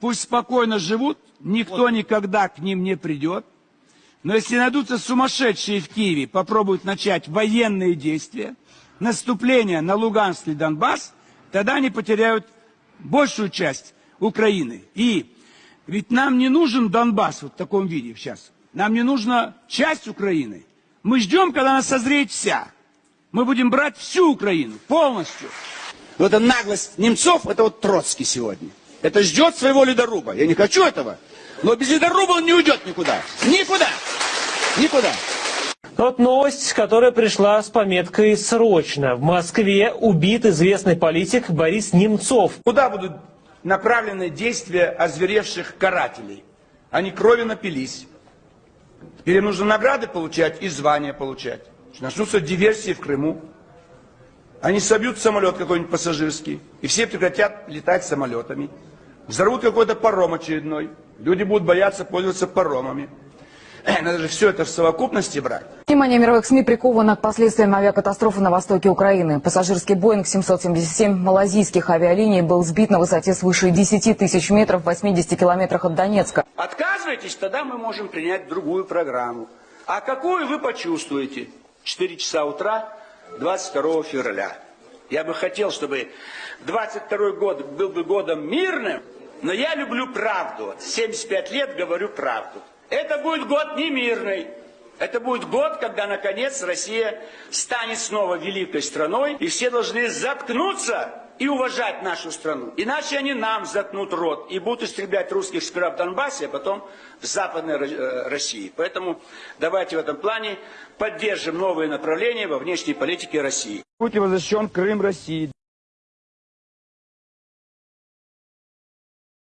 пусть спокойно живут, никто никогда к ним не придет. Но если найдутся сумасшедшие в Киеве, попробуют начать военные действия, наступление на Луганск и Донбасс, тогда они потеряют большую часть Украины. И ведь нам не нужен Донбасс вот в таком виде сейчас. Нам не нужна часть Украины. Мы ждем, когда она созреет вся. Мы будем брать всю Украину полностью. Но это наглость немцов, это вот Троцкий сегодня. Это ждет своего ледоруба. Я не хочу этого. Но без ледоруба он не уйдет никуда. Никуда. Никуда. Вот новость, которая пришла с пометкой «Срочно». В Москве убит известный политик Борис Немцов. Куда будут направлены действия озверевших карателей? Они крови напились. Теперь им нужно награды получать и звания получать. Начнутся диверсии в Крыму. Они собьют самолет какой-нибудь пассажирский, и все прекратят летать самолетами. Взорвут какой-то паром очередной. Люди будут бояться пользоваться паромами. Надо же все это в совокупности брать. Внимание мировых СМИ приковано к последствиям авиакатастрофы на востоке Украины. Пассажирский Боинг 777 малазийских авиалиний был сбит на высоте свыше 10 тысяч метров в 80 километрах от Донецка. Отказываетесь, тогда мы можем принять другую программу. А какую вы почувствуете? 4 часа утра 22 февраля. Я бы хотел, чтобы 22 год был бы годом мирным, но я люблю правду. 75 лет говорю правду. Это будет год не мирный. Это будет год, когда, наконец, Россия станет снова великой страной, и все должны заткнуться и уважать нашу страну. Иначе они нам заткнут рот и будут истреблять русских сперва в Донбассе, а потом в Западной э, России. Поэтому давайте в этом плане поддержим новые направления во внешней политике России. Будьте возвращен Крым России.